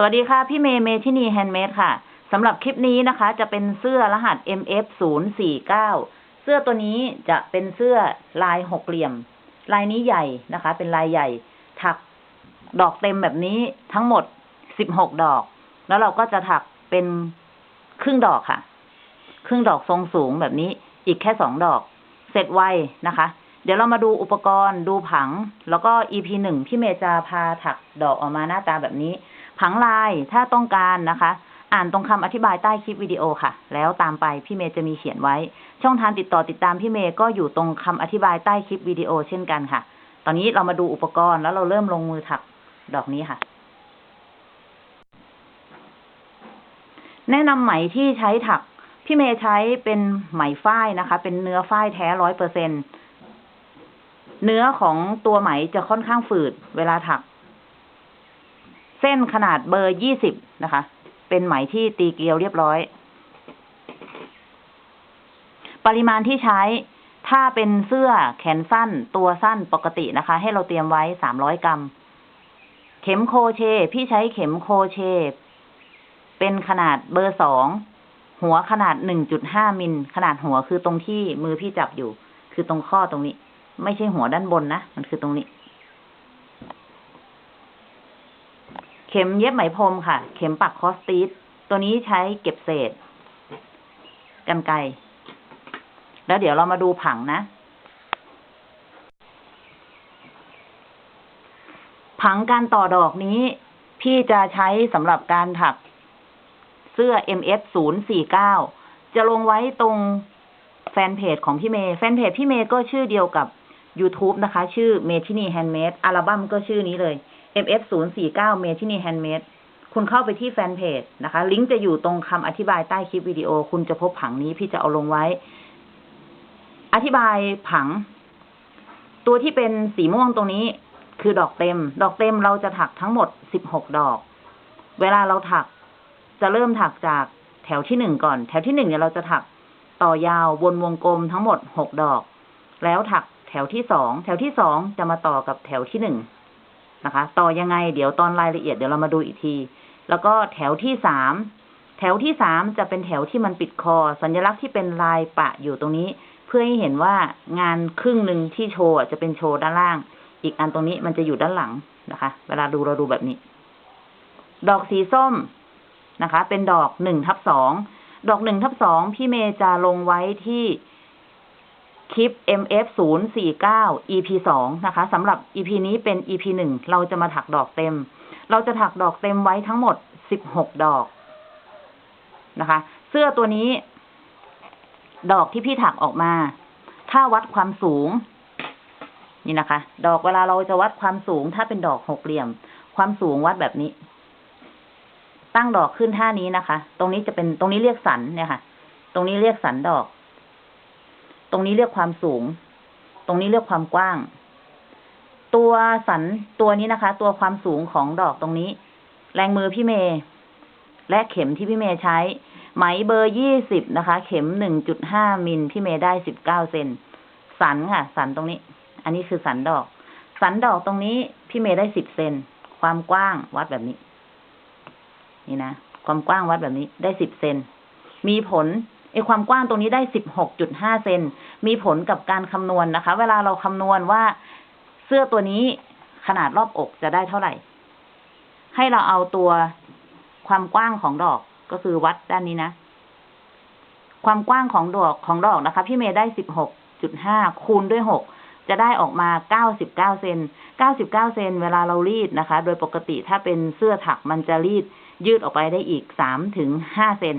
สวัสดีค่ะพี่เมย์เมทินี Handmade ค่ะสำหรับคลิปนี้นะคะ จะเป็นเสื้อรหัส MF 0 4 9 เสื้อตัวนี้จะเป็นเสื้อลายหกเหลี่ยม ลายนี้ใหญ่นะคะ เป็นลายใหญ่ ถักดอกเต็มแบบนี้ทั้งหมดสิบหกดอก แล้วเราก็จะถักเป็นครึ่งดอกค่ะ ครึ่งดอกทรงสูงแบบนี้อีกแค่สองดอก เสร็จไวนะคะ เดี๋ยวเรามาดูอุปกรณ์ดูผัง แล้วก็ EP หนึ่งพี่เมย์จะพาถักดอกออกมาหน้าตาแบบนี้ ผังลายถ้าต้องการนะคะ อ่านตรงคำอธิบายใต้คลิปวิดีโอค่ะ แล้วตามไปพี่เมย์จะมีเขียนไว้ ช่องทางติดต่อติดตามพี่เมย์ก็อยู่ตรงคำอธิบายใต้คลิปวิดีโอเช่นกันค่ะ ตอนนี้เรามาดูอุปกรณ์แล้วเราเริ่มลงมือถักดอกนี้ค่ะ แนะนำไหมที่ใช้ถักพี่เมย์ใช้เป็นไหมฝ้ายนะคะ เป็นเนื้อฝ้ายแท้ร้อยเปอร์เซ็นเนื้อของตัวไหมจะค่อนข้างฝืดเวลาถัก เส้นขนาดเบอร์ยี่สิบนะคะ เป็นไหมที่ตีเกลียวเรียบร้อย ปริมาณที่ใช้ ถ้าเป็นเสื้อแขนสั้นตัวสั้นปกตินะคะ ให้เราเตรียมไว้สามร้อยกรัม เข็มโคเช พี่ใช้เข็มโคเช เป็นขนาดเบอร์สองหัวขนาดหนึ่งจุดห้ามิล ขนาดหัวคือตรงที่มือพี่จับอยู่ คือตรงข้อตรงนี้ ไม่ใช่หัวด้านบนนะ มันคือตรงนี้ เข็มเย็บไหมพรมค่ะ เข็มปักคอสตีสตัวนี้ใช้เก็บเศษ กันไกรแล้วเดี๋ยวเรามาดูผังนะ ผังการต่อดอกนี้ พี่จะใช้สำหรับการถักเสื้อ MF 0 4 9จะลงไว้ตรงแฟนเพจของพี่เมย์ แฟนเพจพี่เมย์ก็ชื่อเดียวกับ YouTube นะคะ ชื่อเมทินี Handmade อัลบั้มก็ชื่อนี้เลย MF 0 4 9เมทินี Handmade คุณเข้าไปที่แฟนเพจนะคะ ลิงก์จะอยู่ตรงคำอธิบายใต้คลิปวิดีโอ คุณจะพบผังนี้พี่จะเอาลงไว้ อธิบายผัง ตัวที่เป็นสีม่วงตรงนี้ คือดอกเต็ม ดอกเต็มเราจะถักทั้งหมดสิบหกดอก เวลาเราถัก จะเริ่มถักจากแถวที่หนึ่งก่อน แถวที่หนึ่งเนี่ยเราจะถักต่อยาววนวงกลมทั้งหมดหกดอก แล้วถักแถวที่สอง แถวที่สองจะมาต่อกับแถวที่หนึ่ง นะคะ ต่อยังไง เดี๋ยวตอนรายละเอียดเดี๋ยวเรามาดูอีกที แล้วก็แถวที่สามแถวที่สามจะเป็นแถวที่มันปิดคอ สัญลักษณ์ที่เป็นลายปะอยู่ตรงนี้ เพื่อให้เห็นว่างานครึ่งหนึ่งที่โชว์จะเป็นโชว์ด้านล่าง อีกอันตรงนี้มันจะอยู่ด้านหลังนะคะ เวลาดูเราดูแบบนี้ ดอกสีส้มนะคะ เป็นดอกหนึ่งทับสองดอกหนึ่งทับสองพี่เมย์จะลงไว้ที่ คลิป MF 0 4 9 EP สองนะคะสำหรับ EP นี้เป็น EP หนึ่งเราจะมาถักดอกเต็ม เราจะถักดอกเต็มไว้ทั้งหมดสิบหกดอกนะคะ เสื้อตัวนี้ ดอกที่พี่ถักออกมา ถ้าวัดความสูง นี่นะคะ ดอกเวลาเราจะวัดความสูง ถ้าเป็นดอกหกเหลี่ยม ความสูงวัดแบบนี้ ตั้งดอกขึ้นท่านี้นะคะ ตรงนี้จะเป็นตรงนี้เรียกสันเนี่ยค่ะ ตรงนี้เรียกสันดอก ตรงนี้เรียกความสูง ตรงนี้เรียกความกว้าง ตัวสันตัวนี้นะคะ ตัวความสูงของดอกตรงนี้ แรงมือพี่เมย์และเข็มที่พี่เมย์ใช้ ไหมเบอร์ยี่สิบนะคะ เข็มหนึ่งจุดห้ามิลพี่เมย์ได้สิบเก้าเซนสันค่ะ สันตรงนี้ อันนี้คือสันดอก สันดอกตรงนี้พี่เมย์ได้สิบเซนความกว้างวัดแบบนี้ นี่นะความกว้างวัดแบบนี้ได้สิบเซนมีผล ไอความกว้างตรงนี้ได้สิบหกจุดห้าเซนมีผลกับการคำนวณนะคะ เวลาเราคำนวณว่าเสื้อตัวนี้ขนาดรอบอกจะได้เท่าไหร่ ให้เราเอาตัวความกว้างของดอกก็คือวัดด้านนี้นะ ความกว้างของดอกของดอกนะคะ พี่เมย์ได้สิบหกจุดห้าคูณด้วยหกจะได้ออกมาเก้าสิบเก้าเซนเก้าสิบเก้าเซนเวลาเรารีดนะคะ โดยปกติถ้าเป็นเสื้อถักมันจะรีดยืดออกไปได้อีกสามถึงห้าเซน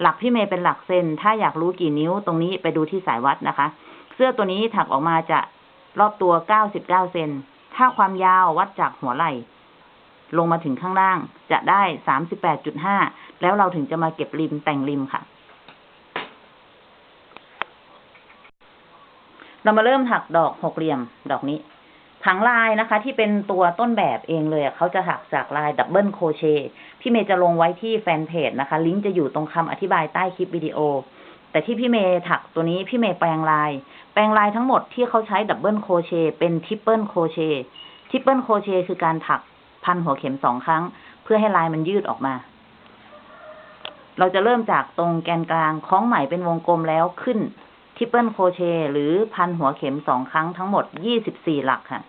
หลักพี่เมย์เป็นหลักเซนถ้าอยากรู้กี่นิ้วตรงนี้ไปดูที่สายวัดนะคะ เสื้อตัวนี้ถักออกมาจะรอบตัวเก้าสิบเก้าเซนถ้าความยาววัดจากหัวไหล่ ลงมาถึงข้างล่างจะได้สามสิบแปดจุดห้าแล้วเราถึงจะมาเก็บริมแต่งริมค่ะ เรามาเริ่มถักดอกหกเหลี่ยมดอกนี้ ผังลายนะคะ ที่เป็นตัวต้นแบบเองเลยเขาจะถักจากลาย double crochet พี่เมย์จะลงไว้ที่แฟนเพจนะคะ ลิงก์จะอยู่ตรงคำอธิบายใต้คลิปวิดีโอ แต่ที่พี่เมย์ถักตัวนี้พี่เมย์แปลงลาย แปลงลายทั้งหมดที่เขาใช้ double crochet เป็น triple crochet triple crochet คือการถักพันหัวเข็มสองครั้ง เพื่อให้ลายมันยืดออกมา เราจะเริ่มจากตรงแกนกลางคล้องไหมเป็นวงกลมแล้วขึ้น triple crochet หรือพันหัวเข็มสองครั้งทั้งหมดยี่สิบสี่หลักค่ะ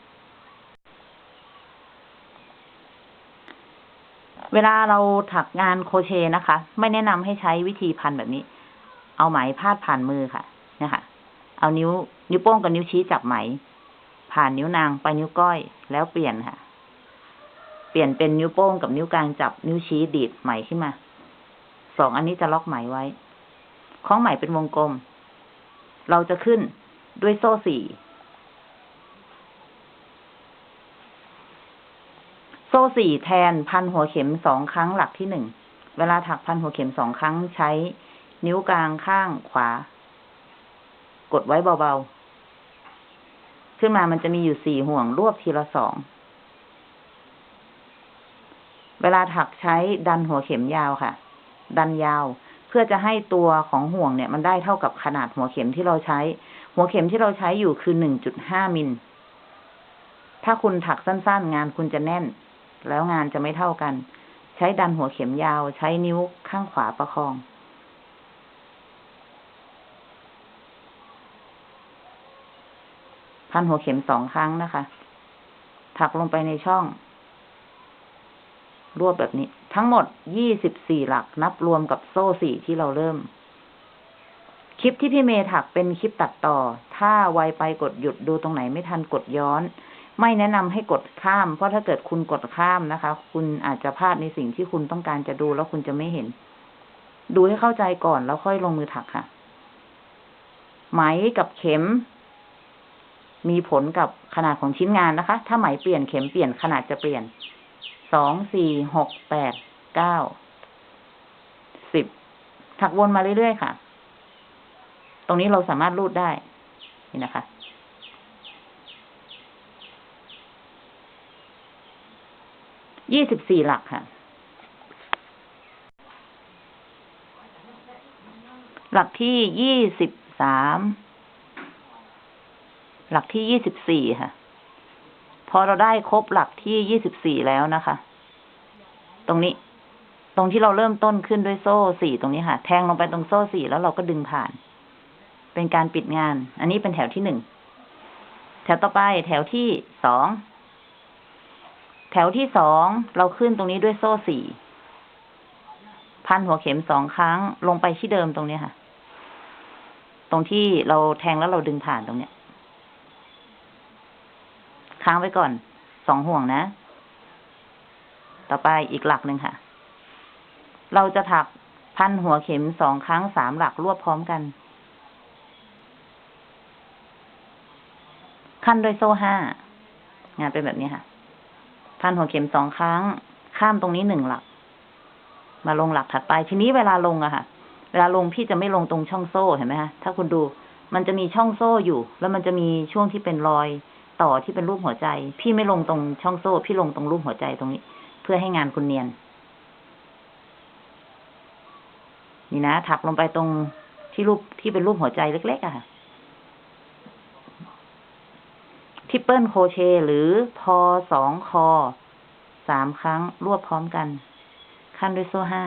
เวลาเราถักงานโคเชนะคะ ไม่แนะนำให้ใช้วิธีพันแบบนี้ เอาไหมพาดผ่านมือค่ะเนี่ยค่ะเอานิ้ว นิ้วโป้งกับนิ้วชี้จับไหม ผ่านนิ้วนางไปนิ้วก้อยแล้วเปลี่ยนค่ะ เปลี่ยนเป็นนิ้วโป้งกับนิ้วกลางจับนิ้วชี้ดีดไหมขึ้นมา สองอันนี้จะล็อกไหมไว้คล้องไหมเป็นวงกลม เราจะขึ้นด้วยโซ่สี่โซ่สี่แทนพันหัวเข็มสองครั้งหลักที่หนึ่ง เวลาถักพันหัวเข็มสองครั้งใช้นิ้วกลางข้างขวา กดไว้เบาๆ ขึ้นมามันจะมีอยู่สี่ห่วงรวบทีละสอง เวลาถักใช้ดันหัวเข็มยาวค่ะ ดันยาว เพื่อจะให้ตัวของห่วงเนี่ย มันได้เท่ากับขนาดหัวเข็มที่เราใช้ หัวเข็มที่เราใช้อยู่คือหนึ่งจุดห้ามิล ถ้าคุณถักสั้นๆ งานคุณจะแน่น แล้วงานจะไม่เท่ากัน ใช้ดันหัวเข็มยาว ใช้นิ้วข้างขวาประคองพันหัวเข็มสองครั้งนะคะ ถักลงไปในช่อง รวบแบบนี้ ทั้งหมดยี่สิบสี่หลักนับรวมกับโซ่สี่ที่เราเริ่ม คลิปที่พี่เมย์ถักเป็นคลิปตัดต่อ ถ้าไวไปกดหยุดดูตรงไหนไม่ทันกดย้อน ไม่แนะนำให้กดข้าม เพราะถ้าเกิดคุณกดข้ามนะคะ คุณอาจจะพลาดในสิ่งที่คุณต้องการจะดูแล้วคุณจะไม่เห็น ดูให้เข้าใจก่อนแล้วค่อยลงมือถักค่ะ ไหมกับเข็มมีผลกับขนาดของชิ้นงานนะคะ ถ้าไหมเปลี่ยนเข็มเปลี่ยนขนาดจะเปลี่ยน สองสี่หกแปดเก้าสิบถักวนมาเรื่อยๆค่ะ ตรงนี้เราสามารถรูดได้ นี่นะคะ ยี่สิบสี่หลักค่ะ หลักที่ยี่สิบสาม หลักที่ยี่สิบสี่ค่ะ พอเราได้ครบหลักที่ยี่สิบสี่แล้วนะคะ ตรงนี้ ตรงที่เราเริ่มต้นขึ้นด้วยโซ่สี่ตรงนี้ค่ะ แทงลงไปตรงโซ่สี่แล้วเราก็ดึงผ่าน เป็นการปิดงาน อันนี้เป็นแถวที่หนึ่ง แถวต่อไปแถวที่สอง แถวที่สองเราขึ้นตรงนี้ด้วยโซ่สี่ พันหัวเข็มสองครั้งลงไปที่เดิมตรงนี้ค่ะ ตรงที่เราแทงแล้วเราดึงผ่านตรงเนี้ย ค้างไว้ก่อนสองห่วงนะ ต่อไปอีกหลักหนึ่งค่ะ เราจะถักพันหัวเข็มสองครั้งสามหลักรวบพร้อมกัน ขั้นด้วยโซ่ห้างานเป็นแบบนี้ค่ะ พันหัวเข็มสองครั้ง ข้ามตรงนี้หนึ่งหลัก มาลงหลักถัดไป ทีนี้เวลาลงอะค่ะ เวลาลงพี่จะไม่ลงตรงช่องโซ่เห็นไหมคะถ้าคุณดูมันจะมีช่องโซ่อยู่ แล้วมันจะมีช่วงที่เป็นรอย ต่อที่เป็นรูปหัวใจ พี่ไม่ลงตรงช่องโซ่ พี่ลงตรงรูปหัวใจตรงนี้ เพื่อให้งานคุณเนียน นี่นะถักลงไปตรงที่รูปที่เป็นรูปหัวใจเล็กๆอะค่ะ triple crochet หรือพอสองคอสามครั้งรวบพร้อมกัน คั่นด้วยโซ่ห้า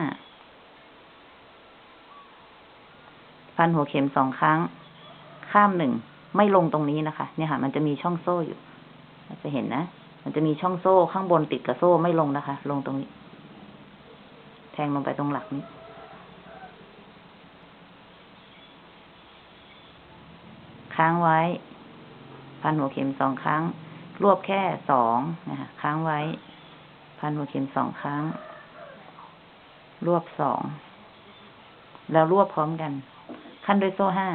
พันหัวเข็มสองครั้ง ข้ามหนึ่ง ไม่ลงตรงนี้นะคะ เนี่ยค่ะ มันจะมีช่องโซ่อยู่จะเห็นนะ มันจะมีช่องโซ่ข้างบนติดกับโซ่ไม่ลงนะคะ ลงตรงนี้ แทงลงไปตรงหลักนี้ ค้างไว้ พันหัวเข็มสองครั้ง รวบแค่สองนะคะค้างไว้ พันหัวเข็มสองครั้ง รวบสอง แล้วรวบพร้อมกัน ขั้นด้วยโซ่ห้า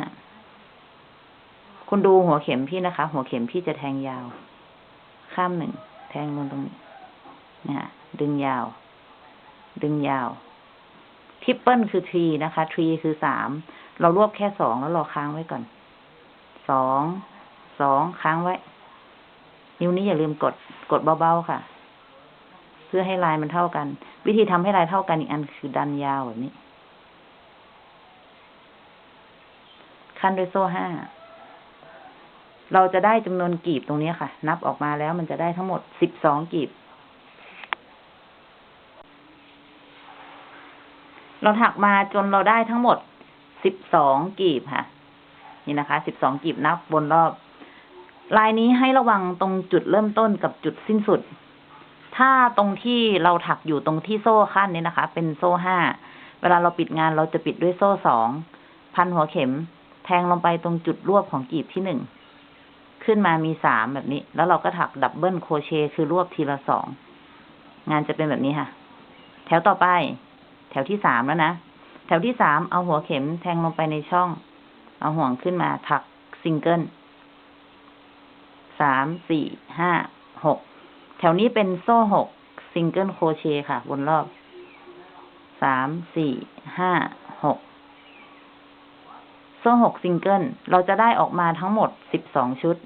คุณดูหัวเข็มพี่นะคะ หัวเข็มพี่จะแทงยาว ข้ามหนึ่ง แทงลงตรงนี้นะะดึงยาว ดึงยาวทริปเปิลคือทรีนะคะทรีคือสาม เรารวบแค่สองแล้วรอค้างไว้ก่อน สอง สองค้างไว้ นิ้วนี้อย่าลืมกด กดเบาๆค่ะ เพื่อให้ลายมันเท่ากัน วิธีทำให้ลายเท่ากันอีกอันคือดันยาวแบบนี้ ขั้นด้วยโซ่ห้า เราจะได้จำนวนกีบตรงนี้ค่ะ นับออกมาแล้วมันจะได้ทั้งหมดสิบสองกีบ เราถักมาจนเราได้ทั้งหมดสิบสองกีบค่ะ นี่นะคะสิบสองกีบนับบนรอบ ลายนี้ให้ระวังตรงจุดเริ่มต้นกับจุดสิ้นสุด ถ้าตรงที่เราถักอยู่ตรงที่โซ่คั่นนี้นะคะ เป็นโซ่ห้าเวลาเราปิดงานเราจะปิดด้วยโซ่สองพันหัวเข็ม แทงลงไปตรงจุดรวบของกลีบที่หนึ่ง ขึ้นมามีสามแบบนี้ แล้วเราก็ถัก double crochet คือรวบทีละสอง งานจะเป็นแบบนี้ค่ะ แถวต่อไป แถวที่สามแล้วนะ แถวที่สามเอาหัวเข็มแทงลงไปในช่อง เอาห่วงขึ้นมาถักซิงเกิลสาม สี่ ห้า หก แถวนี้เป็นโซ่หก single crochet ค่ะบนรอบ สาม สี่ ห้า หก โซ่หกซิงเกิล เราจะได้ออกมาทั้งหมดสิบสองชุด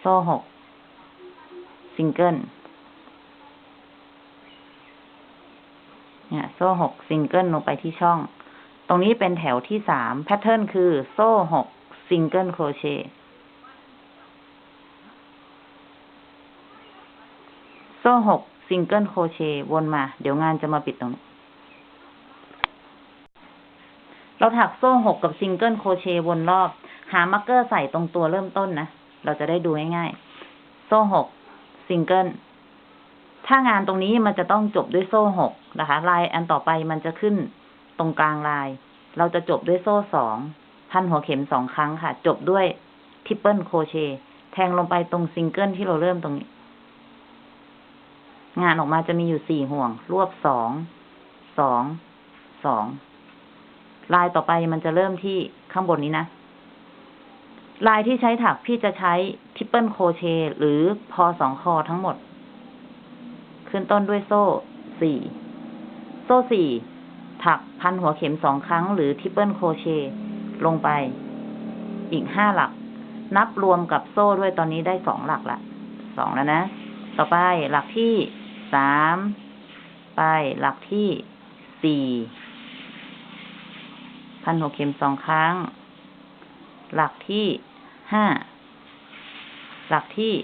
โซ่หกซิงเกิล เนี่ย โซ่หกซิงเกิลลงไปที่ช่อง ตรงนี้เป็นแถวที่สาม pattern คือ โซ่หก single crochet โซ่หก single crochet วนมา เดี๋ยวงานจะมาปิดตรงนี้ เราถักโซ่หกกับ single crochet วนรอบ หา marker ใส่ตรงตัวเริ่มต้นนะ เราจะได้ดูง่ายๆ โซ่หกซิงเกิล ถ้างานตรงนี้มันจะต้องจบด้วยโซ่หกนะคะ ลายอันต่อไปมันจะขึ้นตรงกลางลาย เราจะจบด้วยโซ่สองพันหัวเข็มสองครั้งค่ะ จบด้วย triple crochet แทงลงไปตรงซิงเกิลที่เราเริ่มตรงนี้ งานออกมาจะมีอยู่สี่ห่วง รวบสอง สอง สอง ลายต่อไปมันจะเริ่มที่ข้างบนนี้นะ ลายที่ใช้ถักพี่จะใช้ triple crochet หรือพอสองคอทั้งหมด ขึ้นต้นด้วยโซ่สี่โซ่สี่ถักพันหัวเข็มสองครั้งหรือ triple crochet ลงไป อีกห้าหลัก นับรวมกับโซ่ด้วยตอนนี้ได้สองหลักละสองแล้วนะ ต่อไปหลักที่สามไปหลักที่สี่ พันหัวเข็มสองครั้ง หลักที่ห้า หลักที่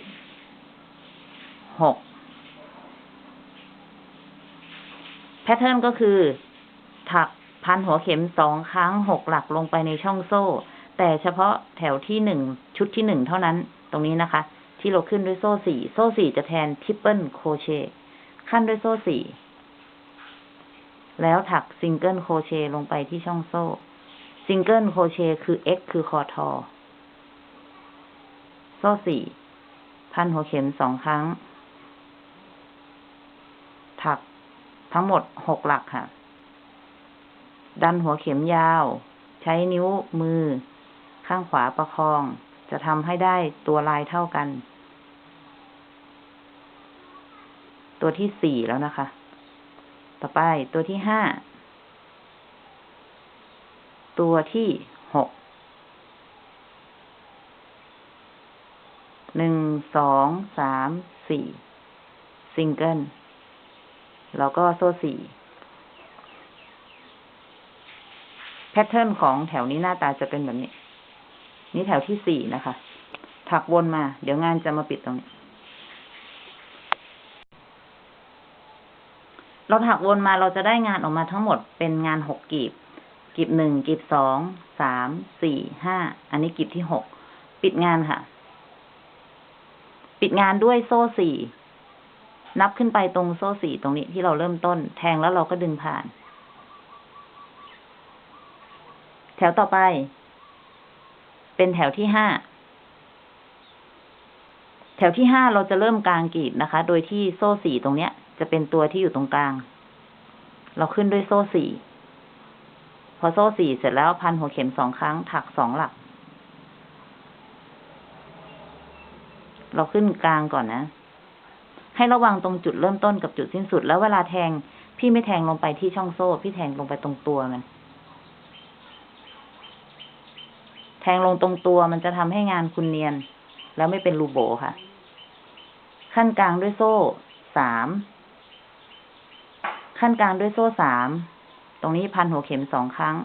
หก pattern ก็คือ ถักพันหัวเข็มสองครั้งหกหลักลงไปในช่องโซ่ แต่เฉพาะแถวที่หนึ่งชุดที่หนึ่งเท่านั้น ตรงนี้นะคะ ที่เราขึ้นด้วยโซ่สี่ โซ่สี่จะแทน triple crochet คั่นด้วยโซ่สี่แล้วถัก single crochet ลงไปที่ช่องโซ่ single crochet คือ x คือคอทอ โซ่สี่ พันหัวเข็มสองครั้ง ถักทั้งหมดหกหลักค่ะ ดันหัวเข็มยาว ใช้นิ้วมือ ข้างขวาประคอง จะทำให้ได้ตัวลายเท่ากัน ตัวที่สี่แล้วนะคะ ต่อไปตัวที่ห้า ตัวที่หก หนึ่ง สอง สาม สี่ ซิงเกิล แล้วก็โซ่สี่ แพทเทิร์นของแถวนี้หน้าตาจะเป็นแบบนี้ นี่แถวที่สี่นะคะ ถักวนมา เดี๋ยวงานจะมาปิดตรงนี้ เราถักวนมาเราจะได้งานออกมาทั้งหมดเป็นงานหกกีบ กีบหนึ่งกีบสองสามสี่ห้าอันนี้กีบที่หกปิดงานค่ะ ปิดงานด้วยโซ่สี่นับขึ้นไปตรงโซ่สี่ตรงนี้ที่เราเริ่มต้น แทงแล้วเราก็ดึงผ่าน แถวต่อไป เป็นแถวที่ห้าแถวที่ห้าเราจะเริ่มกลางกรีบนะคะ โดยที่โซ่สี่ตรงเนี้ย จะเป็นตัวที่อยู่ตรงกลาง เราขึ้นด้วยโซ่สี่ พอโซ่สี่เสร็จแล้วพันหัวเข็มสองครั้ง ถักสองหลัก เราขึ้นกลางก่อนนะ ให้ระวังตรงจุดเริ่มต้นกับจุดสิ้นสุด แล้วเวลาแทง พี่ไม่แทงลงไปที่ช่องโซ่ พี่แทงลงไปตรงตัวมัน แทงลงตรงตัวมันจะทำให้งานคุณเนียน แล้วไม่เป็นรูโบค่ะ ขั้นกลางด้วยโซ่สาม ขั้นกลางด้วยโซ่สาม ตรงนี้พันหัวเข็มสองครั้ง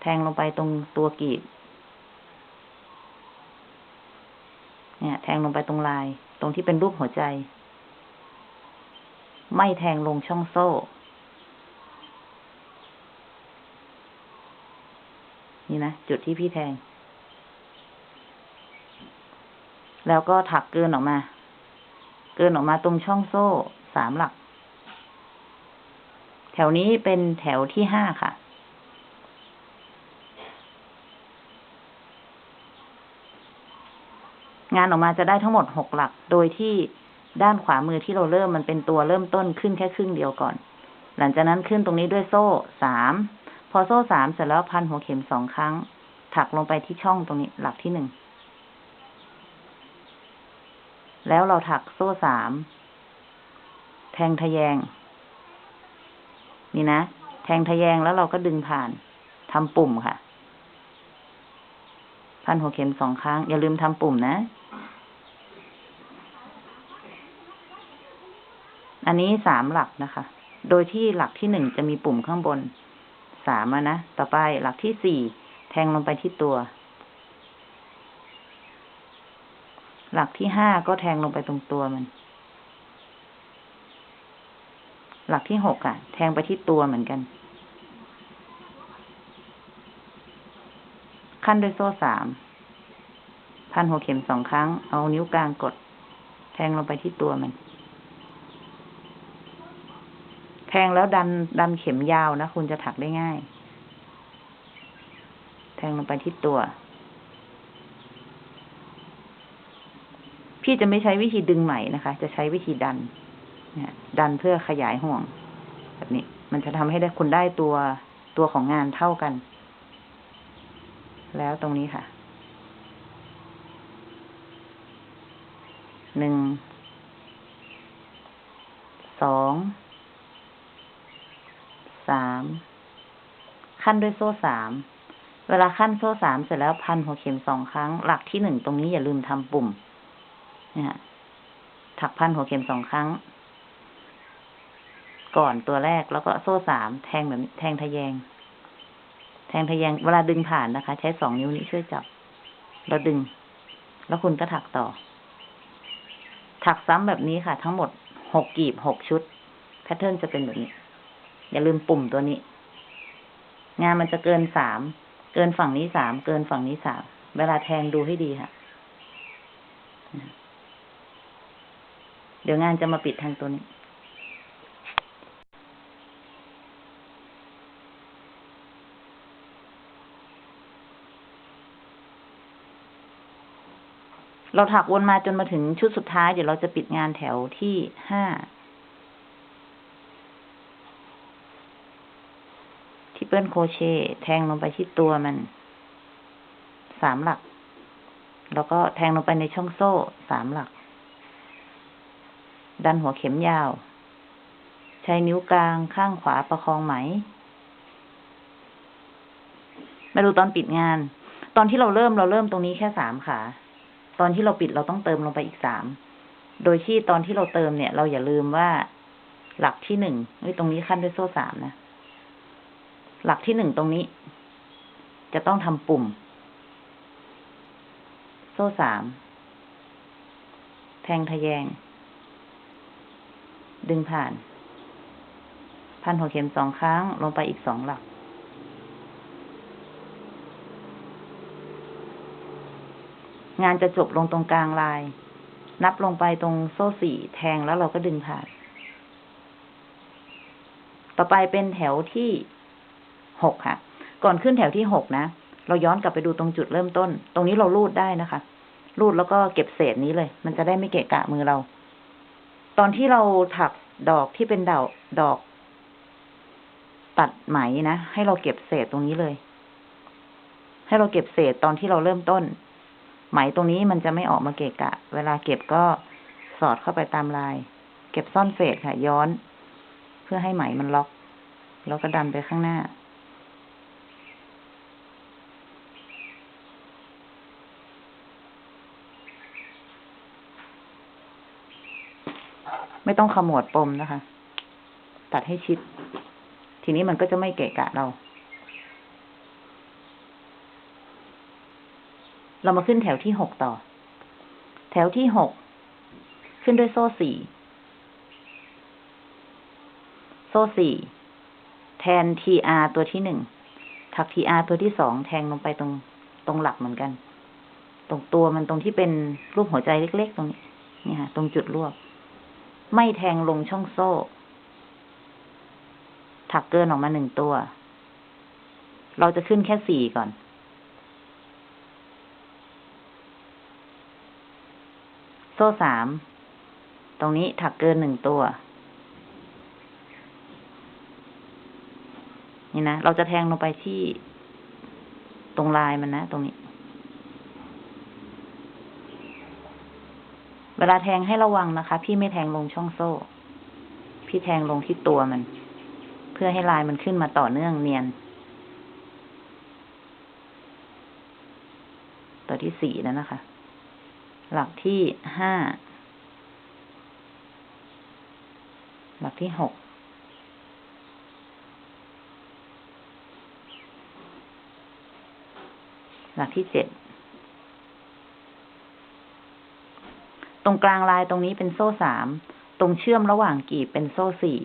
แทงลงไปตรงตัวกีบ เนี่ย แทงลงไปตรงลาย ตรงที่เป็นรูปหัวใจ ไม่แทงลงช่องโซ่ นี่นะ จุดที่พี่แทง แล้วก็ถักเกินออกมา เกินออกมาตรงช่องโซ่สามหลัก แถวนี้เป็นแถวที่ห้าค่ะ งานออกมาจะได้ทั้งหมดหกหลัก โดยที่ด้านขวามือที่เราเริ่มมันเป็นตัวเริ่มต้นขึ้นแค่ครึ่งเดียวก่อน หลังจากนั้นขึ้นตรงนี้ด้วยโซ่สาม พอโซ่สามเสร็จแล้วพันหัวเข็มสองครั้ง ถักลงไปที่ช่องตรงนี้หลักที่หนึ่ง แล้วเราถักโซ่สาม แทงทะแยง นี่นะ แทงทะแยงแล้วเราก็ดึงผ่านทำปุ่มค่ะพันหัวเข็มสองครั้ง อย่าลืมทำปุ่มนะ อันนี้สามหลักนะคะ โดยที่หลักที่หนึ่งจะมีปุ่มข้างบนสามะนะ ต่อไปหลักที่สี่แทงลงไปที่ตัว หลักที่ห้าก็แทงลงไปตรงตัวมัน หลักที่หกอะแทงไปที่ตัวเหมือนกัน ขั้นด้วยโซ่สาม พันหัวเข็มสองครั้ง เอานิ้วกลางกด แทงลงไปที่ตัวมัน แทงแล้วดันดันเข็มยาวนะ คุณจะถักได้ง่าย แทงลงไปที่ตัว พี่จะไม่ใช้วิธีดึงไหมนะคะ จะใช้วิธีดัน ดันเพื่อขยายห่วง แบบนี้ มันจะทำให้ได้คุณได้ตัวตัวของงานเท่ากัน แล้วตรงนี้ค่ะ หนึ่ง สอง สาม ขั้นด้วยโซ่สาม เวลาขั้นโซ่สามเสร็จแล้วพันหัวเข็มสองครั้ง หลักที่หนึ่งตรงนี้อย่าลืมทำปุ่มเนี่ยถักพันหัวเข็มสองครั้ง ก่อนตัวแรกแล้วก็โซ่สามแทงแบบแทงทะแยง แทงทะแยงเวลาดึงผ่านนะคะ ใช้สองนิ้วนี้ช่วยจับ แล้วดึง แล้วคุณก็ถักต่อ ถักซ้ำแบบนี้ค่ะ ทั้งหมดหกกีบหกชุดแพทเทิร์นจะเป็นแบบนี้ อย่าลืมปุ่มตัวนี้ งานมันจะเกินสามเกินฝั่งนี้สามเกินฝั่งนี้สามเวลาแทงดูให้ดีค่ะ เดี๋ยวงานจะมาปิดทางตัวนี้ เราถักวนมาจนมาถึงชุดสุดท้าย เดี๋ยวเราจะปิดงานแถวที่ห้าที่เปิ้ลโคเชตแทงลงไปที่ตัวมันสามหลัก แล้วก็แทงลงไปในช่องโซ่สามหลัก ดันหัวเข็มยาว ใช้นิ้วกลางข้างขวาประคองไหม มาดูตอนปิดงาน ตอนที่เราเริ่มเราเริ่มตรงนี้แค่สามขา ตอนที่เราปิดเราต้องเติมลงไปอีกสาม โดยที่ตอนที่เราเติมเนี่ย เราอย่าลืมว่า หลักที่หนึ่งตรงนี้ขั้นด้วยโซ่สามนะ หลักที่หนึ่งตรงนี้ จะต้องทำปุ่ม โซ่สาม แทงทะแยง ดึงผ่าน พันหัวเข็มสองครั้งลงไปอีกสองหลัก งานจะจบลงตรงกลางลาย นับลงไปตรงโซ่สี่แทงแล้วเราก็ดึงผ่าน ต่อไปเป็นแถวที่หกค่ะ ก่อนขึ้นแถวที่หกนะ เราย้อนกลับไปดูตรงจุดเริ่มต้น ตรงนี้เราลูดได้นะคะรูดแล้วก็เก็บเศษนี้เลย มันจะได้ไม่เกะกะมือเรา ตอนที่เราถักดอกที่เป็นดอกดอก ตัดไหมนะ ให้เราเก็บเศษตรงนี้เลย ให้เราเก็บเศษตอนที่เราเริ่มต้น ไหมตรงนี้มันจะไม่ออกมาเกะกะ เวลาเก็บก็สอดเข้าไปตามลาย เก็บซ่อนเศษค่ะ ย้อน เพื่อให้ไหมมันล็อก แล้วก็ดันไปข้างหน้า ไม่ต้องขมวดปมนะคะ ตัดให้ชิด ทีนี้มันก็จะไม่เกะกะเรา เรามาขึ้นแถวที่หกต่อ แถวที่หกขึ้นด้วยโซ่สี่โซ่สี่แทน tr ตัวที่หนึ่งถักทีอาตัวที่สองแทงลงไปตรงตรงหลักเหมือนกัน ตรงตัวมันตรงที่เป็นรูปหัวใจเล็ก ๆ ตรงนี้นี่ค่ะ ตรงจุดรวบ ไม่แทงลงช่องโซ่ ถักเกินออกมาหนึ่งตัว เราจะขึ้นแค่สี่ก่อน โซ่สาม ตรงนี้ถักเกินหนึ่งตัว นี่นะ เราจะแทงลงไปที่ตรงลายมันนะ ตรงนี้ เวลาแทงให้ระวังนะคะ พี่ไม่แทงลงช่องโซ่ พี่แทงลงที่ตัวมัน เพื่อให้ลายมันขึ้นมาต่อเนื่องเนียน ตัวที่สี่แล้วนะคะ หลักที่ห้า หลักที่หก หลักที่เจ็ด ตรงกลางลายตรงนี้เป็นโซ่สาม ตรงเชื่อมระหว่างกีบเป็นโซ่สี่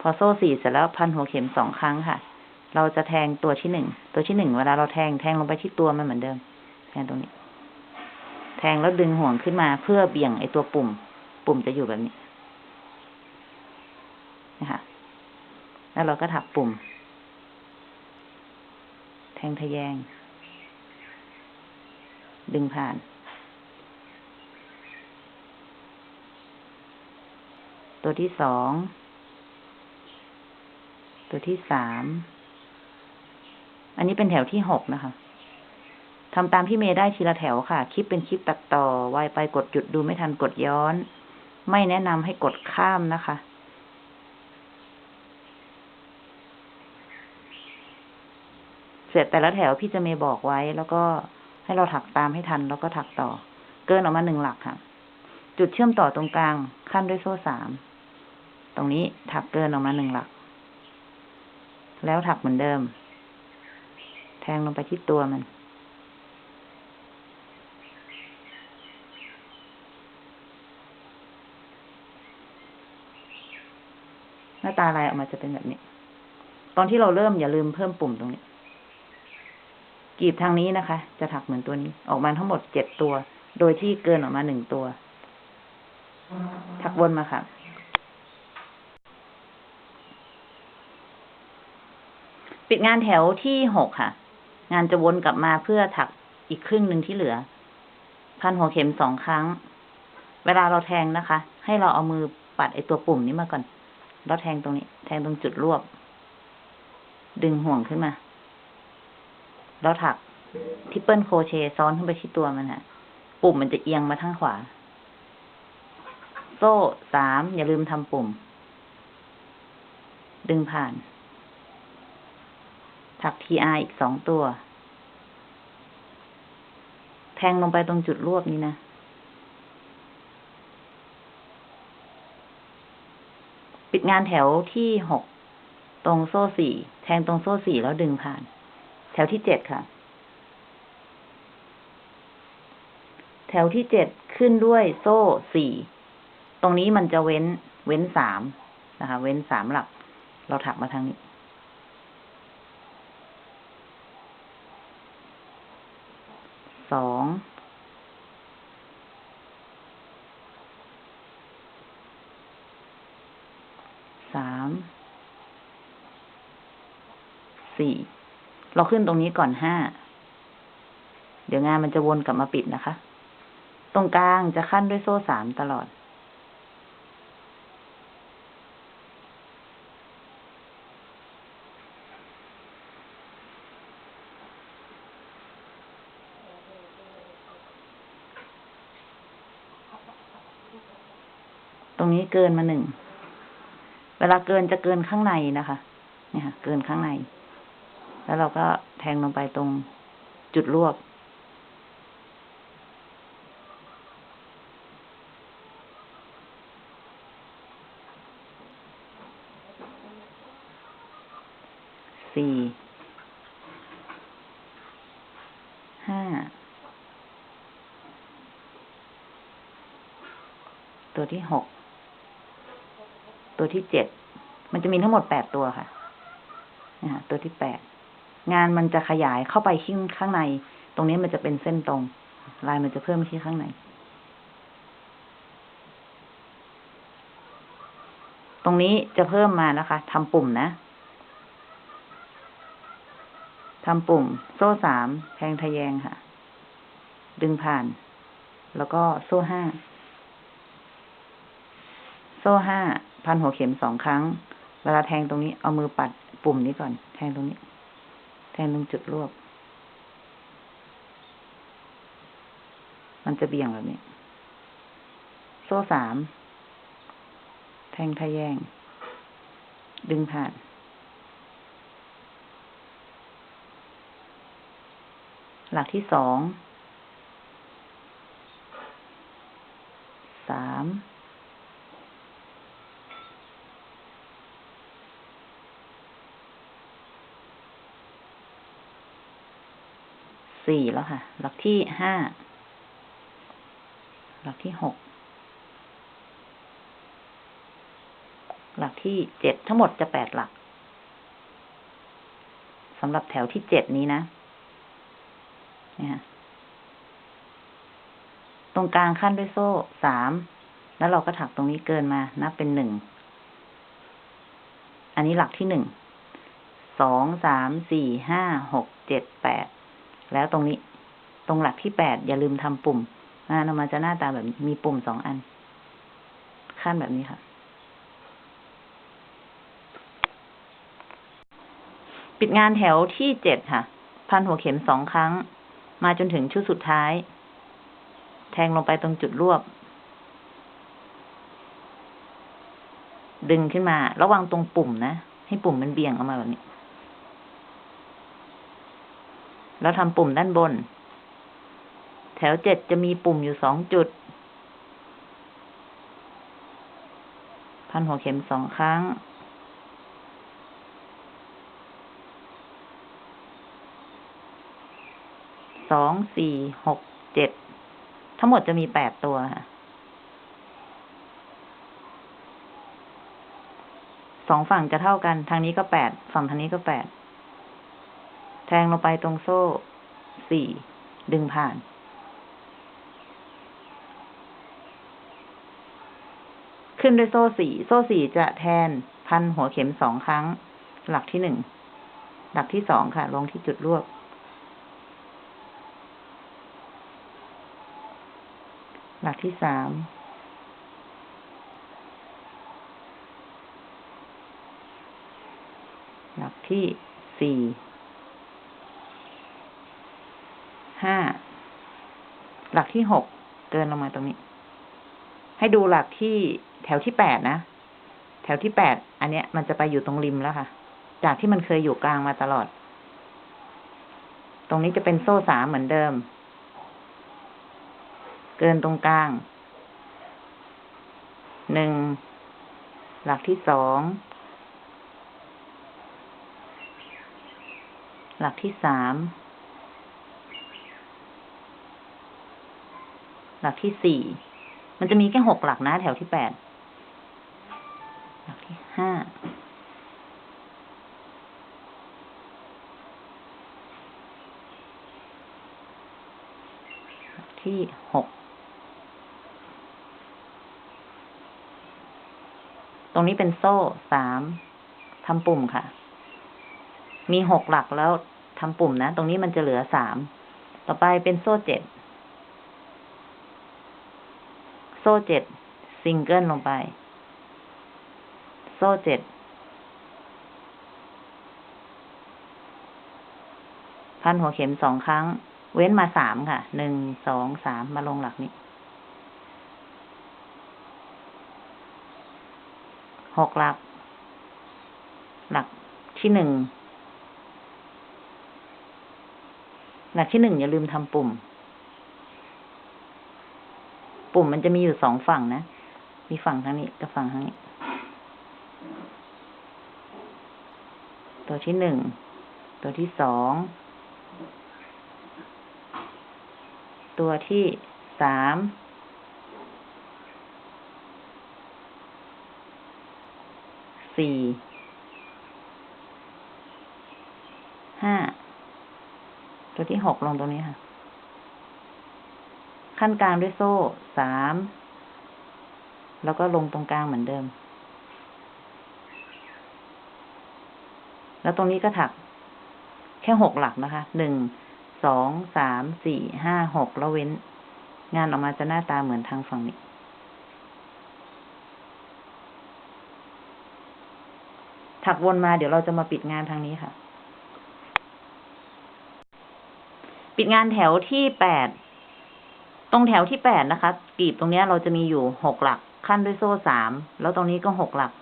พอโซ่สี่เสร็จแล้วพันหัวเข็มสองครั้งค่ะ เราจะแทงตัวที่หนึ่ง ตัวที่หนึ่งเวลาเราแทงแทงลงไปที่ตัวมันเหมือนเดิม แทงตรงนี้ แทงแล้วดึงห่วงขึ้นมาเพื่อเบี่ยงไอตัวปุ่ม ปุ่มจะอยู่แบบนี้นะคะแล้วเราก็ถักปุ่ม แทงทะแยง ดึงผ่าน ตัวที่สอง ตัวที่สาม อันนี้เป็นแถวที่หกนะคะ ทำตามพี่เมย์ได้ทีละแถวค่ะ คลิปเป็นคลิปตัดต่อไวไปกดหยุดดูไม่ทันกดย้อน ไม่แนะนำให้กดข้ามนะคะ เสร็จแต่ละแถวพี่จะเมย์บอกไว้ แล้วก็ให้เราถักตามให้ทัน แล้วก็ถักต่อ เกินออกมาหนึ่งหลักค่ะ จุดเชื่อมต่อตรงกลางขั้นด้วยโซ่สาม ตรงนี้ถักเกินออกมาหนึ่งหลัก แล้วถักเหมือนเดิม แทงลงไปที่ตัวมัน หน้าตาลายออกมาจะเป็นแบบนี้ ตอนที่เราเริ่มอย่าลืมเพิ่มปุ่มตรงนี้ กีบทางนี้นะคะ จะถักเหมือนตัวนี้ ออกมาทั้งหมดเจ็ดตัว โดยที่เกินออกมาหนึ่งตัว ถักวนมาค่ะ ปิดงานแถวที่หกค่ะ งานจะวนกลับมาเพื่อถักอีกครึ่งหนึ่งที่เหลือ พันหัวเข็มสองครั้ง เวลาเราแทงนะคะ ให้เราเอามือปัดไอตัวปุ่มนี้มาก่อน แล้วแทงตรงนี้ แทงตรงจุดรวบ ดึงห่วงขึ้นมา แล้วถักทิปเปิลโครเชต์ซ้อนขึ้นไปที่ตัวมันฮะปุ่มมันจะเอียงมาทางขวา โซ่สามอย่าลืมทำปุ่ม ดึงผ่าน ถัก TR อีกสองตัว แทงลงไปตรงจุดรวบนี้นะ ดงานแถวที่หกตรงโซ่สี่แทงตรงโซ่สี่แล้วดึงผ่าน แถวที่เจ็ดค่ะ แถวที่เจ็ดขึ้นด้วยโซ่สี่ตรงนี้มันจะเว้นเว้นสามนะคะ เว้นสามหลัก เราถักมาทางนี้ สอง สาม สี่ เราขึ้นตรงนี้ก่อนห้า เดี๋ยวงานมันจะวนกลับมาปิดนะคะ ตรงกลางจะขั้นด้วยโซ่สามตลอด ตรงนี้เกินมาหนึ่ง เวลาเกินจะเกินข้างในนะคะ เนี่ยค่ะ เกินข้างใน แล้วเราก็แทงลงไปตรงจุดรวบ สี่ ห้า ตัวที่หก ตัวที่เจ็ด มันจะมีทั้งหมดแปดตัวค่ะนะฮะตัวที่แปด งานมันจะขยายเข้าไปข้างข้างใน ตรงนี้มันจะเป็นเส้นตรง ลายมันจะเพิ่มที่ข้างใน ตรงนี้จะเพิ่มมานะคะทำปุ่มนะทำปุ่ม โซ่สามแทงทะแยงค่ะ ดึงผ่าน แล้วก็โซ่ห้า โซ่ห้า พันหัวเข็มสองครั้ง เวลาแทงตรงนี้เอามือปัดปุ่มนี้ก่อน แทงตรงนี้ แทงตรงจุดรวบ มันจะเบี่ยงแบบนี้ โซ่สาม แทงทะแยง ดึงผ่าน หลักที่สอง สาม สี่แล้วค่ะ หลักที่ห้า หลักที่หก หลักที่เจ็ดทั้งหมดจะแปดหลักสำหรับแถวที่เจ็ดนี้นะเนี่ยค่ะตรงกลางขั้นด้วยโซ่สาม แล้วเราก็ถักตรงนี้เกินมา นับเป็นหนึ่ง อันนี้หลักที่หนึ่ง สอง สาม สี่ ห้า หก เจ็ด แปด แล้วตรงนี้ ตรงหลักที่แปดอย่าลืมทำปุ่มงานออกมาจะหน้าตาแบบมีปุ่มสองอัน ขั้นแบบนี้ค่ะ ปิดงานแถวที่เจ็ดค่ะ พันหัวเข็มสองครั้ง มาจนถึงชุดสุดท้าย แทงลงไปตรงจุดรวบ ดึงขึ้นมา ระวังตรงปุ่มนะ ให้ปุ่มมันเบี่ยงออกมาแบบนี้ แล้วทำปุ่มด้านบน แถวเจ็ดจะมีปุ่มอยู่สองจุด พันหัวเข็มสองครั้ง สอง สี่ หก เจ็ด ทั้งหมดจะมีแปดตัวค่ะสองฝั่งจะเท่ากัน ทางนี้ก็แปด ฝั่งทางนี้ก็แปด แทงลงไปตรงโซ่สี่ดึงผ่าน ขึ้นด้วยโซ่สี่โซ่สี่จะแทนพันหัวเข็มสองครั้ง หลักที่หนึ่ง หลักที่สองค่ะ ลงที่จุดรวบ หลักที่สามหลักที่สี่ ห้าหลักที่หกเดินลงมาตรงนี้ ให้ดูหลักที่แถวที่แปดนะ แถวที่แปดอันเนี้ย มันจะไปอยู่ตรงริมแล้วค่ะ จากที่มันเคยอยู่กลางมาตลอด ตรงนี้จะเป็นโซ่สามเหมือนเดิม เกินตรงกลางหนึ่งหลักที่สองหลักที่สาม หลักที่สี่ มันจะมีแค่หกหลักนะ แถวที่แปด หลักที่ห้า หลักที่หก ตรงนี้เป็นโซ่สามทำปุ่มค่ะ มีหกหลักแล้วทำปุ่มนะ ตรงนี้มันจะเหลือสาม ต่อไปเป็นโซ่เจ็ด โซ่เจ็ดซิงเกิลลงไป โซ่เจ็ดพันหัวเข็มสองครั้ง เว้นมาสามค่ะ หนึ่ง สอง สาม มาลงหลักนี้ หกหลัก หลักที่หนึ่ง หลักที่หนึ่งอย่าลืมทำปุ่ม ปุ่มมันจะมีอยู่สองฝั่งนะ มีฝั่งทางนี้กับฝั่งทางนี้ ตัวที่หนึ่ง ตัวที่สอง ตัวที่สาม สี่ ห้า ตัวที่หกลงตรงนี้ค่ะ ขั้นกลางด้วยโซ่สาม แล้วก็ลงตรงกลางเหมือนเดิม แล้วตรงนี้ก็ถักแค่หกหลักนะคะ หนึ่ง สอง สาม สี่ ห้า หก แล้วเว้น งานออกมาจะหน้าตาเหมือนทางฝั่งนี้ ถักวนมาเดี๋ยวเราจะมาปิดงานทางนี้ค่ะ ปิดงานแถวที่แปด ตรงแถวที่แปดนะคะกรีบตรงนี้เราจะมีอยู่หกหลักขั้นด้วยโซ่สามแล้วตรงนี้ก็หกหลัก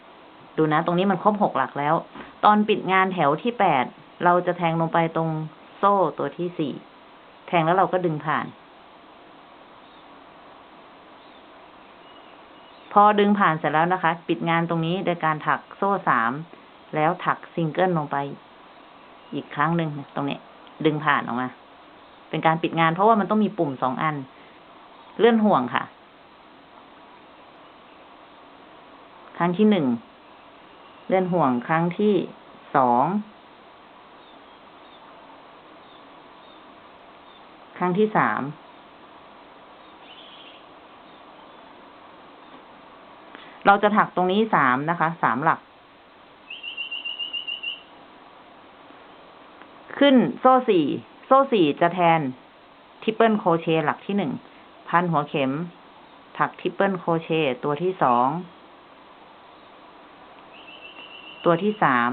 ดูนะ ตรงนี้มันครบหกหลักแล้ว ตอนปิดงานแถวที่แปดเราจะแทงลงไปตรงโซ่ตัวที่สี่แทงแล้วเราก็ดึงผ่าน พอดึงผ่านเสร็จแล้วนะคะ ปิดงานตรงนี้โดยการถักโซ่สามแล้วถักซิงเกิลลงไปอีกครั้งหนึ่งตรงนี้ ดึงผ่านออกมา เป็นการปิดงานเพราะว่ามันต้องมีปุ่มสองอัน เลื่อนห่วงค่ะ ครั้งที่หนึ่ง เลื่อนห่วงครั้งที่สอง ครั้งที่สาม เราจะถักตรงนี้สามนะคะ สามหลัก ขึ้นโซ่สี่ โซ่สี่จะแทน triple crochet หลักที่หนึ่ง พันหัวเข็ม ถัก triple crochet ตัวที่สอง ตัวที่สาม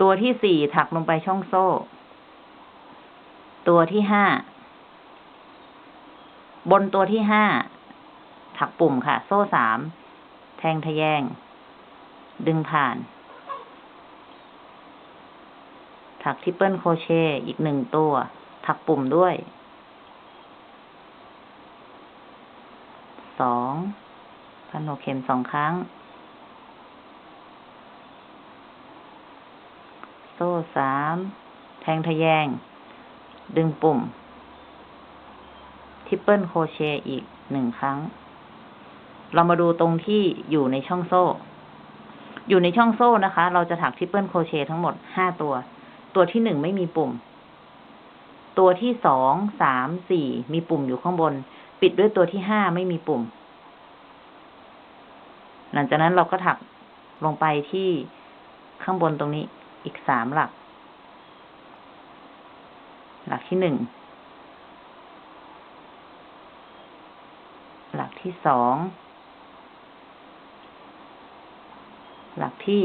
ตัวที่สี่ถักลงไปช่องโซ่ ตัวที่ห้า บนตัวที่ห้า ถักปุ่มค่ะ โซ่สาม แทงทะแยง ดึงผ่าน ถัก triple crochet อีกหนึ่งตัว ถักปุ่มด้วยสองพันหัวเข็มสองครั้ง โซ่สามแทงทะแยง ดึงปุ่ม triple crochet อีกหนึ่งครั้ง เรามาดูตรงที่อยู่ในช่องโซ่ อยู่ในช่องโซ่นะคะ เราจะถัก triple crochet ทั้งหมดห้าตัว ตัวที่หนึ่งไม่มีปุ่ม ตัวที่สอง สาม สี่ มีปุ่มอยู่ข้างบน ปิดด้วยตัวที่ห้าไม่มีปุ่ม หลังจากนั้นเราก็ถักลงไปที่ข้างบนตรงนี้อีกสามหลัก หลักที่หนึ่ง หลักที่สอง หลักที่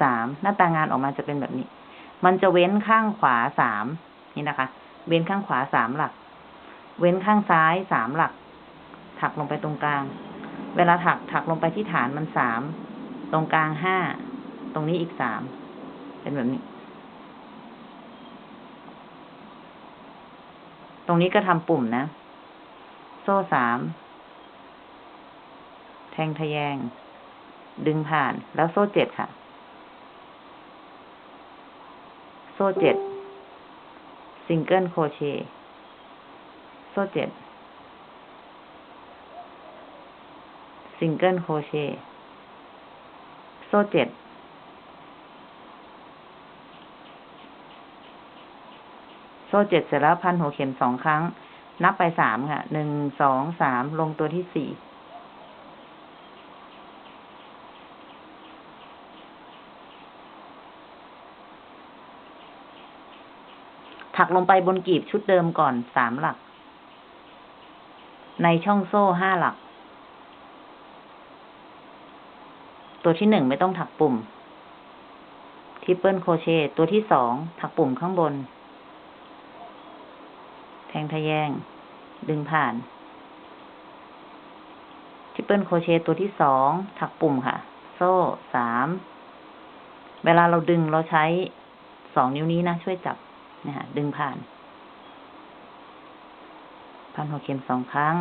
สามหน้าตางานออกมาจะเป็นแบบนี้ มันจะเว้นข้างขวาสามนี่นะคะ เว้นข้างขวาสามหลัก เว้นข้างซ้ายสามหลัก ถักลงไปตรงกลาง เวลาถักถักลงไปที่ฐานมันสาม ตรงกลางห้า ตรงนี้อีกสาม เป็นแบบนี้ ตรงนี้ก็ทำปุ่มนะ โซ่สาม แทงทะแยง ดึงผ่านแล้วโซ่เจ็ดค่ะ โซ่เจ็ดsingle crochet โซ่เจ็ด single crochet โซ่เจ็ดโซ่เจ็ดเสร็จแล้วพันหัวเข็มสองครั้ง นับไปสามค่ะหนึ่งสองสามลงตัวที่สี่ ถักลงไปบนกีบชุดเดิมก่อนสามหลัก ในช่องโซ่ห้าหลัก ตัวที่หนึ่งไม่ต้องถักปุ่ม triple crochet ตัวที่สองถักปุ่มข้างบน แทงทะแยง ดึงผ่าน triple crochet ตัวที่สองถักปุ่มค่ะ โซ่สาม เวลาเราดึงเราใช้สองนิ้วนี้นะ ช่วยจับ นะฮะดึงผ่าน พันหัวเข็มสองครั้ง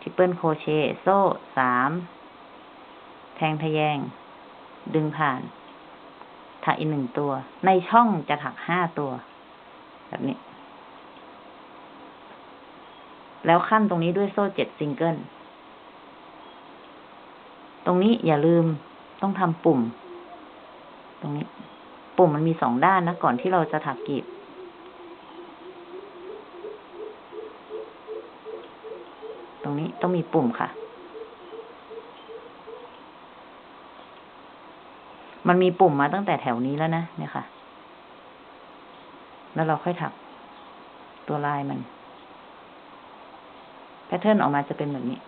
triple crochet โซ่สาม แทงทะแยง ดึงผ่าน ถักอีกหนึ่งตัว ในช่องจะถักห้าตัว แบบนี้ แล้วขั้นตรงนี้ด้วยโซ่เจ็ดซิงเกิล ตรงนี้อย่าลืมต้องทำปุ่ม ตรงนี้ ปุ่มมันมีสองด้านนะ ก่อนที่เราจะถักกีบ ตรงนี้ต้องมีปุ่มค่ะ มันมีปุ่มมาตั้งแต่แถวนี้แล้วนะ เนี่ยค่ะ แล้วเราค่อยถักตัวลายมัน แพทเทิร์นออกมาจะเป็นแบบนี้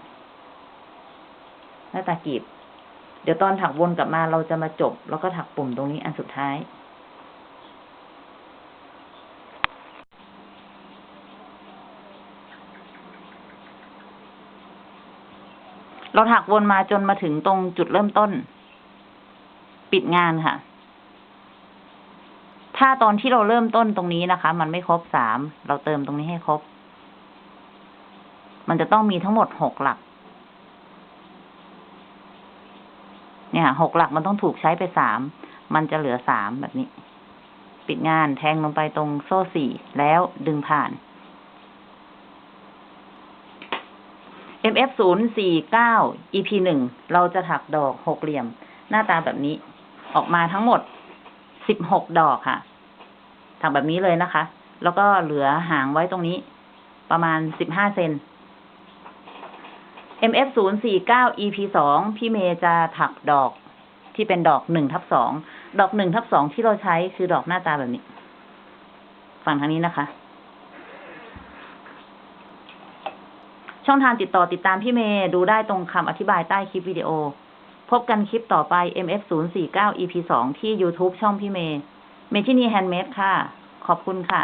หน้าตากีบ เดี๋ยวตอนถักวนกลับมาเราจะมาจบ แล้วก็ถักปุ่มตรงนี้อันสุดท้าย เราถักวนมาจนมาถึงตรงจุดเริ่มต้น ปิดงานค่ะ ถ้าตอนที่เราเริ่มต้นตรงนี้นะคะ มันไม่ครบสาม เราเติมตรงนี้ให้ครบ มันจะต้องมีทั้งหมดหกหลัก เนี่ยหกหลักมันต้องถูกใช้ไปสามมันจะเหลือสามแบบนี้ ปิดงานแทงลงไปตรงโซ่สี่แล้วดึงผ่าน MF ศูนย์สี่เก้า EP หนึ่งเราจะถักดอกหกเหลี่ยม หน้าตาแบบนี้ ออกมาทั้งหมดสิบหกดอกค่ะ ถักแบบนี้เลยนะคะ แล้วก็เหลือหางไว้ตรงนี้ ประมาณสิบห้าเซน MF ศูนย์สี่เก้า EP สองพี่เมย์จะถักดอกที่เป็นดอกหนึ่งทับสองดอกหนึ่งทับสองที่เราใช้คือดอกหน้าตาแบบนี้ ฝั่งทางนี้นะคะ ช่องทางติดต่อติดตามพี่เมย์ดูได้ตรงคำอธิบายใต้คลิปวิดีโอ พบกันคลิปต่อไป MF 0 4 9 EP 2ที่ YouTube ช่องพี่เมย์เมชินีแฮนด์เมดค่ะ ขอบคุณค่ะ